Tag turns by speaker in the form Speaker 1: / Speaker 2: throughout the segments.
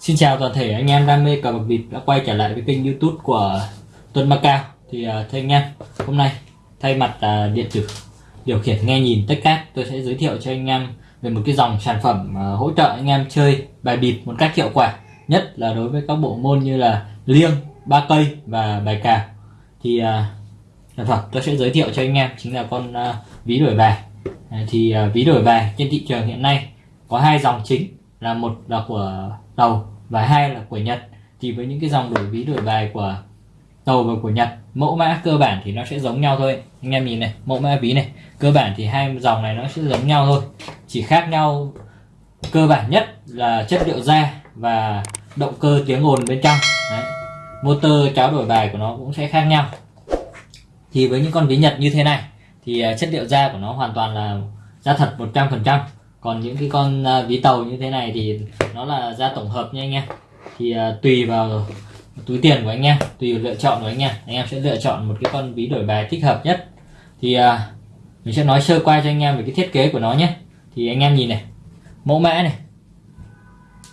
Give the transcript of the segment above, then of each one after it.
Speaker 1: Xin chào toàn thể anh em đam mê cờ bạc bịp đã quay trở lại với kênh youtube của Tuấn Macao Thì uh, thưa anh em, hôm nay thay mặt uh, điện tử điều khiển nghe nhìn tất cát tôi sẽ giới thiệu cho anh em về một cái dòng sản phẩm uh, hỗ trợ anh em chơi bài bịp một cách hiệu quả nhất là đối với các bộ môn như là liêng, ba cây và bài cào thì uh, sản phẩm tôi sẽ giới thiệu cho anh em chính là con uh, ví đổi bài. Uh, thì uh, ví đổi bài trên thị trường hiện nay có hai dòng chính là một là của tàu và hai là của Nhật. Thì với những cái dòng đổi ví, đổi bài của tàu và của Nhật, mẫu mã cơ bản thì nó sẽ giống nhau thôi. Anh em nhìn này, mẫu mã ví này. Cơ bản thì hai dòng này nó sẽ giống nhau thôi. Chỉ khác nhau cơ bản nhất là chất liệu da và động cơ tiếng ồn bên trong. Đấy. motor, cháo đổi bài của nó cũng sẽ khác nhau. Thì với những con ví Nhật như thế này, thì à, chất liệu da của nó hoàn toàn là da thật 100% còn những cái con uh, ví tàu như thế này thì nó là ra tổng hợp nha anh em. Thì uh, tùy vào túi tiền của anh em tùy vào lựa chọn của anh em anh em sẽ lựa chọn một cái con ví đổi bài thích hợp nhất. Thì uh, mình sẽ nói sơ qua cho anh em về cái thiết kế của nó nhé. Thì anh em nhìn này mẫu mã này.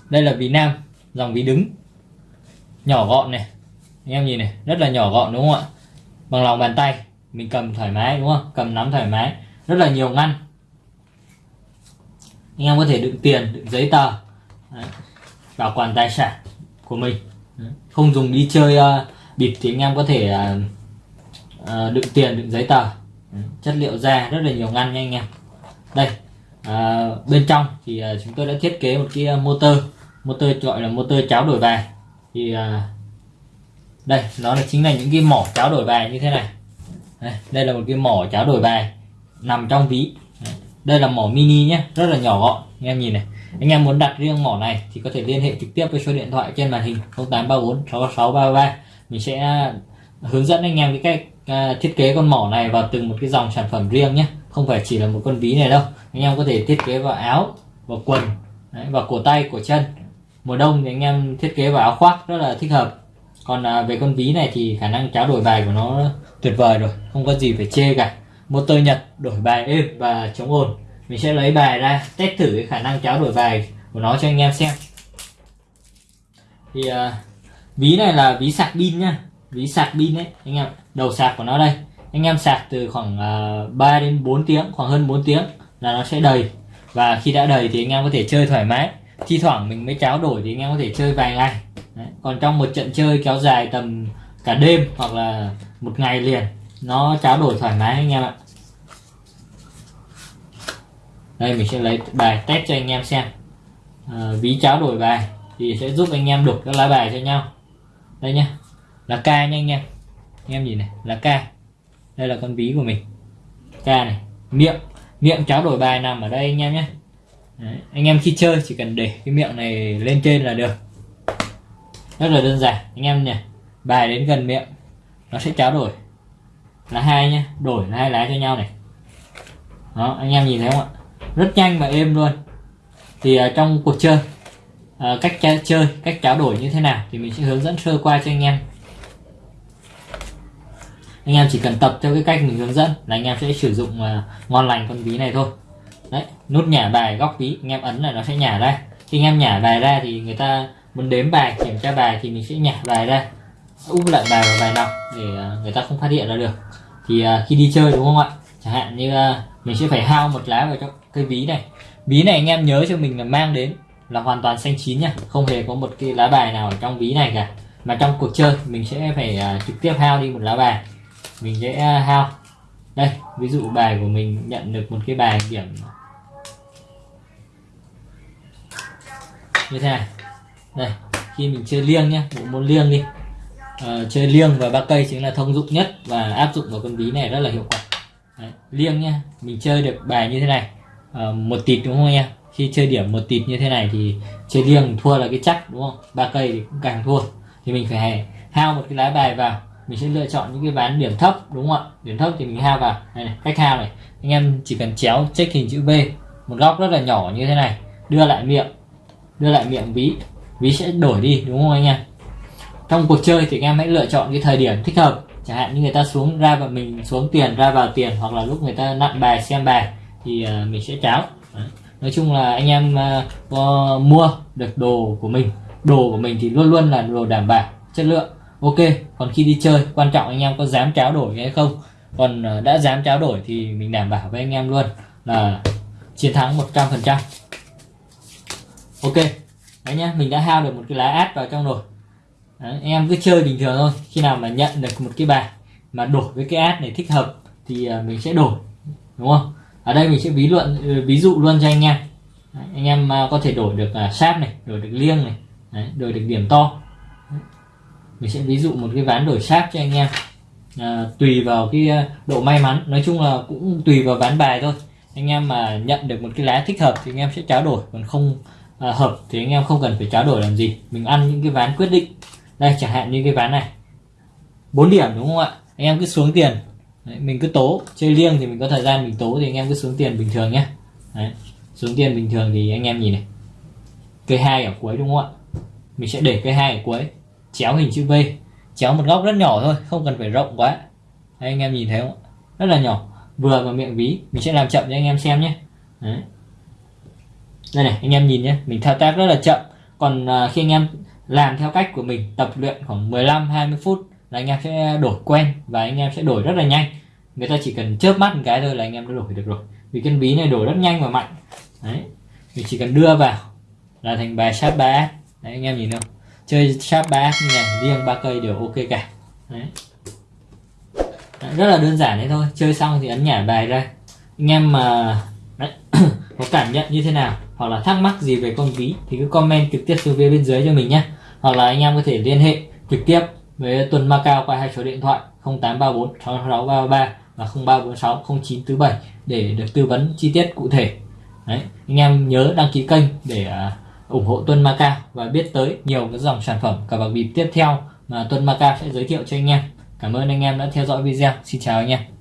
Speaker 1: Đây là ví nam dòng ví đứng. Nhỏ gọn này. Anh em nhìn này rất là nhỏ gọn đúng không ạ? Bằng lòng bàn tay mình cầm thoải mái đúng không? Cầm nắm thoải mái rất là nhiều ngăn anh em có thể đựng tiền đựng giấy tờ Đấy. bảo quản tài sản của mình Đấy. không dùng đi chơi uh, bịp thì anh em có thể uh, uh, đựng tiền đựng giấy tờ Đấy. chất liệu da rất là nhiều ngăn nha anh em đây uh, bên trong thì uh, chúng tôi đã thiết kế một cái motor motor gọi là motor cháo đổi bài thì uh, đây nó là chính là những cái mỏ cháo đổi bài như thế này đây, đây là một cái mỏ cháo đổi bài nằm trong ví đây là mỏ mini nhé rất là nhỏ gọn. Anh em nhìn này. Anh em muốn đặt riêng mỏ này thì có thể liên hệ trực tiếp với số điện thoại trên màn hình 0834 6633 mình sẽ hướng dẫn anh em cái cách à, thiết kế con mỏ này vào từng một cái dòng sản phẩm riêng nhé. Không phải chỉ là một con ví này đâu. Anh em có thể thiết kế vào áo vào quần đấy, vào cổ tay cổ chân. Mùa đông thì anh em thiết kế vào áo khoác rất là thích hợp. Còn à, về con ví này thì khả năng tráo đổi bài của nó tuyệt vời rồi. Không có gì phải chê cả motor Nhật đổi bài êm và chống ồn. Mình sẽ lấy bài ra test thử cái khả năng cháo đổi bài của nó cho anh em xem. Thì uh, ví này là ví sạc pin nhá. Ví sạc pin đấy anh em đầu sạc của nó đây. Anh em sạc từ khoảng à, uh, 3 đến 4 tiếng khoảng hơn 4 tiếng là nó sẽ đầy. Và khi đã đầy thì anh em có thể chơi thoải mái. Thi thoảng mình mới cháo đổi thì anh em có thể chơi vài ngày. Đấy. còn trong một trận chơi kéo dài tầm cả đêm hoặc là một ngày liền nó trao đổi thoải mái anh em ạ. Đây mình sẽ lấy bài test cho anh em xem. À, ví trao đổi bài thì sẽ giúp anh em đục các lá bài cho nhau. Đây nhá là ca nha anh em. Anh em nhìn này là ca đây là con ví của mình. Ca này miệng miệng trao đổi bài nằm ở đây anh em nhé Đấy. anh em khi chơi chỉ cần để cái miệng này lên trên là được. Rất là đơn giản anh em nhỉ. Bài đến gần miệng nó sẽ trao đổi là hai nhá đổi là hai lá cho nhau này. Đó anh em nhìn thấy không ạ? Rất nhanh và êm luôn. Thì uh, trong cuộc chơi uh, cách chơi cách tráo đổi như thế nào thì mình sẽ hướng dẫn sơ qua cho anh em. Anh em chỉ cần tập theo cái cách mình hướng dẫn là anh em sẽ sử dụng uh, ngon lành con ví này thôi. Đấy nút nhả bài góc ví anh em ấn là nó sẽ nhả ra. Khi anh em nhả bài ra thì người ta muốn đếm bài kiểm tra bài thì mình sẽ nhả bài ra úp lại bài vào bài nào để à, người ta không phát hiện ra được. Thì à, khi đi chơi đúng không ạ? Chẳng hạn như à, mình sẽ phải hao một lá vào trong cái ví này. Ví này anh em nhớ cho mình là mang đến là hoàn toàn xanh chín nha. Không hề có một cái lá bài nào ở trong ví này cả. Mà trong cuộc chơi mình sẽ phải uh, trực tiếp hao đi một lá bài. Mình sẽ uh, hao. Đây ví dụ bài của mình nhận được một cái bài điểm như thế này. Đây khi mình chơi liêng nhé, bộ môn liêng đi uh, chơi liêng và ba cây chính là thông dụng nhất và áp dụng vào con ví này rất là hiệu quả. Đấy, liêng nhá mình chơi được bài như thế này. Uh, một tịt đúng không anh em? Khi chơi điểm một tịt như thế này thì chơi liêng thua là cái chắc đúng không? Ba cây thì cũng càng thua. Thì mình phải hao một cái lá bài vào. Mình sẽ lựa chọn những cái ván điểm thấp đúng không ạ? Điểm thấp thì mình hao vào. Đây này, cách hao này. Anh em chỉ cần chéo check hình chữ b một góc rất là nhỏ như thế này đưa lại miệng đưa lại miệng ví. Ví sẽ đổi đi đúng không anh em? Trong cuộc chơi thì anh em hãy lựa chọn cái thời điểm thích hợp. Chẳng hạn như người ta xuống ra và mình xuống tiền ra vào tiền hoặc là lúc người ta nặn bài xem bài thì ờ, mình sẽ cháo. Nói chung là anh em uh, có mua được đồ của mình đồ của mình thì luôn luôn là đồ đảm bảo chất lượng. Ok còn khi đi chơi quan trọng anh em có dám tráo đổi hay không. Còn ờ, đã dám tráo đổi thì mình đảm bảo với anh em luôn là chiến thắng 100% ok đấy nhá mình đã hao được một cái lá át vào trong rồi đấy, em cứ chơi bình thường thôi. Khi nào mà nhận được một cái bài mà đổi với cái ad này thích hợp thì à, mình sẽ đổi đúng không? Ở đây mình sẽ ví luận ừ, ví dụ luôn cho anh em. Đấy, anh em à, có thể đổi được à, sáp này đổi được liêng này đấy, đổi được điểm to. Mình sẽ ví dụ một cái ván đổi sáp cho anh em. À, tùy vào cái độ may mắn. Nói chung là cũng tùy vào ván bài thôi. Anh em mà nhận được một cái lá thích hợp thì anh em sẽ tráo đổi. Còn không à, hợp thì anh em không cần phải tráo đổi làm gì. Mình ăn những cái ván quyết định đây chẳng hạn như cái ván này. 4 điểm đúng không ạ? Anh em cứ xuống tiền. Đấy, mình cứ tố. Chơi liêng thì mình có thời gian mình tố thì anh em cứ xuống tiền bình thường nhé. Đấy, xuống tiền bình thường thì anh em nhìn này. Cây hai ở cuối đúng không ạ? Mình sẽ để cây hai ở cuối. Chéo hình chữ V. Chéo một góc rất nhỏ thôi không cần phải rộng quá. Đấy, anh em nhìn thấy không rất là nhỏ. Vừa vào miệng ví mình sẽ làm chậm cho anh em xem nhé. Đấy. đây này anh em nhìn nhé. Mình thao tác rất là chậm. Còn à, khi anh em làm theo cách của mình tập luyện khoảng 15 20 phút là anh em sẽ đổi quen và anh em sẽ đổi rất là nhanh. Người ta chỉ cần chớp mắt một cái thôi là anh em đã đổi được rồi. Vì cái ví này đổi rất nhanh và mạnh. Đấy. Mình chỉ cần đưa vào là thành bài sharp 3 đấy anh em nhìn không? Chơi sharp 3 như này riêng ba cây đều ok cả. Đấy. Đấy, rất là đơn giản đấy thôi. Chơi xong thì ấn nhả bài ra. Anh em mà đấy, có cảm nhận như thế nào? Hoặc là thắc mắc gì về con ví thì cứ comment trực tiếp xuống phía bên dưới cho mình nhé hoặc là anh em có thể liên hệ trực tiếp với tuần Macao qua hai số điện thoại 0834 6633 và 0346 0947 để được tư vấn chi tiết cụ thể đấy, anh em nhớ đăng ký kênh để à, ủng hộ Tuân Macao và biết tới nhiều cái dòng sản phẩm cờ bạc bịp tiếp theo mà Tuân Macao sẽ giới thiệu cho anh em. Cảm ơn anh em đã theo dõi video. Xin chào anh em.